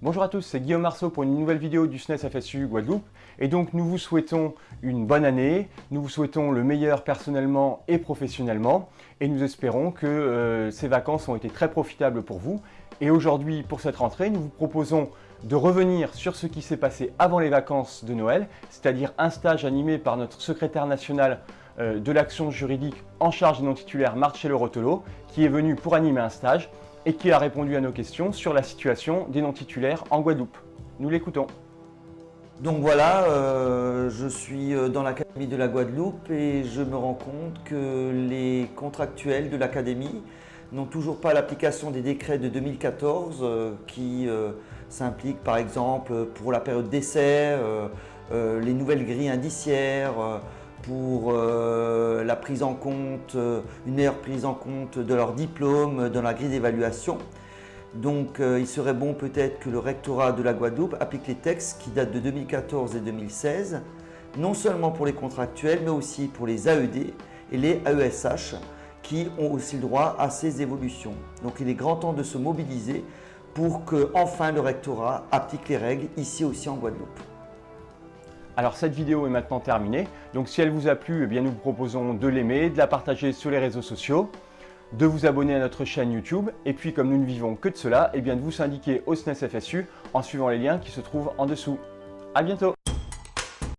Bonjour à tous, c'est Guillaume Marceau pour une nouvelle vidéo du SNES FSU Guadeloupe. Et donc nous vous souhaitons une bonne année, nous vous souhaitons le meilleur personnellement et professionnellement. Et nous espérons que euh, ces vacances ont été très profitables pour vous. Et aujourd'hui, pour cette rentrée, nous vous proposons de revenir sur ce qui s'est passé avant les vacances de Noël, c'est-à-dire un stage animé par notre secrétaire national euh, de l'action juridique en charge des non-titulaires Marcello Rotolo, qui est venu pour animer un stage et qui a répondu à nos questions sur la situation des non-titulaires en Guadeloupe. Nous l'écoutons. Donc voilà, euh, je suis euh, dans l'Académie de la Guadeloupe et je me rends compte que les contractuels de l'Académie n'ont toujours pas l'application des décrets de 2014 euh, qui s'impliquent par exemple pour la période d'essai, les nouvelles grilles indiciaires, pour la prise en compte, euh, une meilleure prise en compte de leur diplôme dans la grille d'évaluation. Donc euh, il serait bon peut-être que le rectorat de la Guadeloupe applique les textes qui datent de 2014 et 2016, non seulement pour les contractuels, mais aussi pour les AED et les AESH qui ont aussi le droit à ces évolutions. Donc il est grand temps de se mobiliser pour que enfin le rectorat applique les règles ici aussi en Guadeloupe. Alors cette vidéo est maintenant terminée, donc si elle vous a plu, eh bien nous vous proposons de l'aimer, de la partager sur les réseaux sociaux, de vous abonner à notre chaîne YouTube, et puis comme nous ne vivons que de cela, eh bien de vous syndiquer au SNES FSU en suivant les liens qui se trouvent en dessous. A bientôt